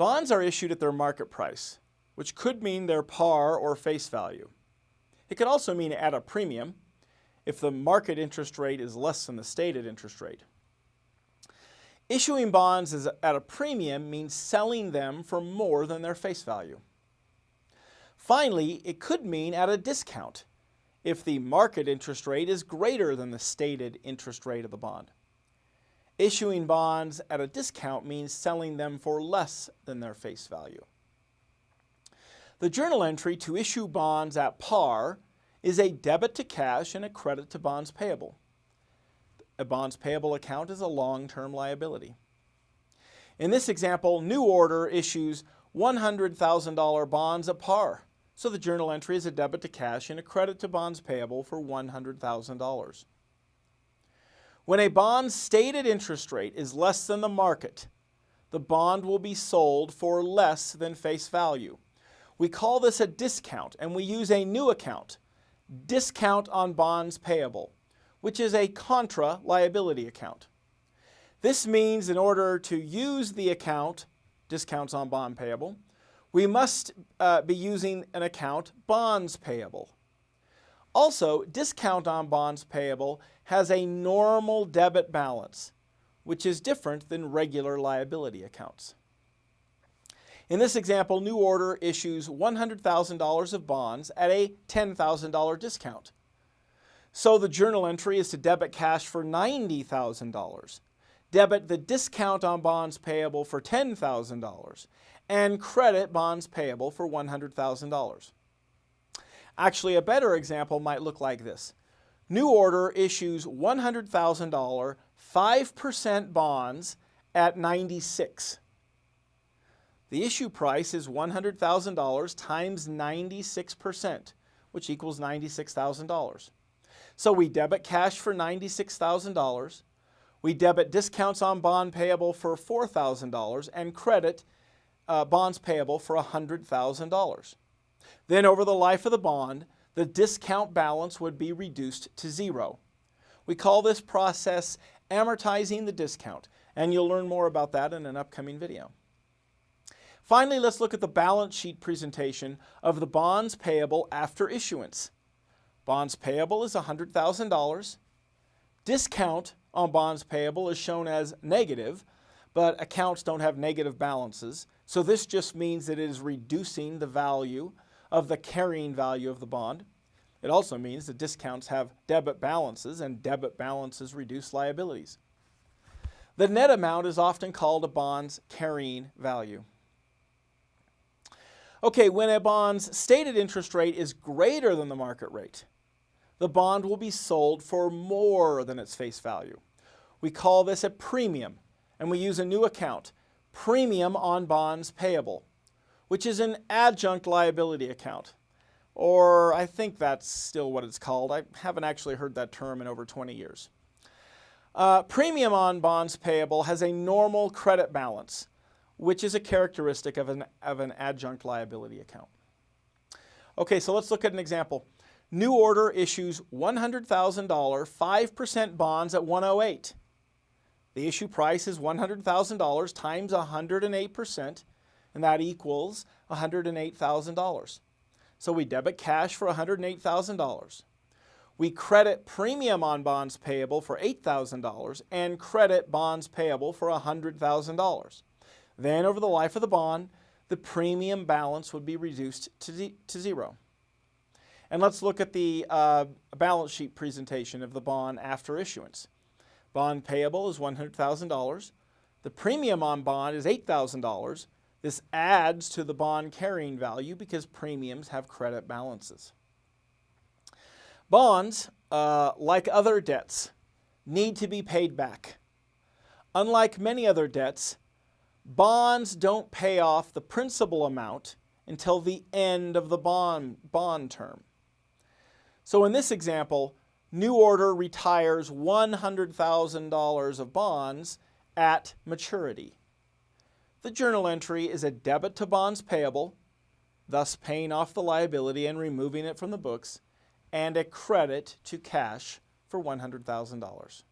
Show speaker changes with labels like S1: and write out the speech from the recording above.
S1: Bonds are issued at their market price, which could mean their par or face value. It could also mean at a premium if the market interest rate is less than the stated interest rate. Issuing bonds at a premium means selling them for more than their face value. Finally, it could mean at a discount if the market interest rate is greater than the stated interest rate of the bond. Issuing bonds at a discount means selling them for less than their face value. The journal entry to issue bonds at par is a debit to cash and a credit to bonds payable. A bonds payable account is a long-term liability. In this example, New Order issues $100,000 bonds at par, so the journal entry is a debit to cash and a credit to bonds payable for $100,000. When a bond's stated interest rate is less than the market, the bond will be sold for less than face value. We call this a discount and we use a new account, discount on bonds payable which is a contra liability account. This means in order to use the account, discounts on bond payable, we must uh, be using an account bonds payable. Also, discount on bonds payable has a normal debit balance, which is different than regular liability accounts. In this example, New Order issues $100,000 of bonds at a $10,000 discount. So the journal entry is to debit cash for $90,000, debit the discount on bonds payable for $10,000, and credit bonds payable for $100,000. Actually, a better example might look like this. New Order issues $100,000 5% bonds at 96. The issue price is $100,000 times 96%, which equals $96,000. So we debit cash for $96,000, we debit discounts on bond payable for $4,000, and credit uh, bonds payable for $100,000. Then over the life of the bond, the discount balance would be reduced to zero. We call this process amortizing the discount, and you'll learn more about that in an upcoming video. Finally, let's look at the balance sheet presentation of the bonds payable after issuance. Bonds payable is $100,000. Discount on bonds payable is shown as negative, but accounts don't have negative balances. So this just means that it is reducing the value of the carrying value of the bond. It also means that discounts have debit balances and debit balances reduce liabilities. The net amount is often called a bond's carrying value. Okay, when a bond's stated interest rate is greater than the market rate, the bond will be sold for more than its face value. We call this a premium, and we use a new account, premium on bonds payable, which is an adjunct liability account. Or I think that's still what it's called. I haven't actually heard that term in over 20 years. Uh, premium on bonds payable has a normal credit balance, which is a characteristic of an, of an adjunct liability account. Okay, so let's look at an example. New Order issues $100,000 5% bonds at 108. The issue price is $100,000 times 108%, and that equals $108,000. So we debit cash for $108,000. We credit premium on bonds payable for $8,000 and credit bonds payable for $100,000. Then over the life of the bond, the premium balance would be reduced to, to zero. And let's look at the uh, balance sheet presentation of the bond after issuance. Bond payable is $100,000. The premium on bond is $8,000. This adds to the bond carrying value because premiums have credit balances. Bonds, uh, like other debts, need to be paid back. Unlike many other debts, bonds don't pay off the principal amount until the end of the bond, bond term. So in this example, New Order retires $100,000 of bonds at maturity. The journal entry is a debit to bonds payable, thus paying off the liability and removing it from the books, and a credit to cash for $100,000.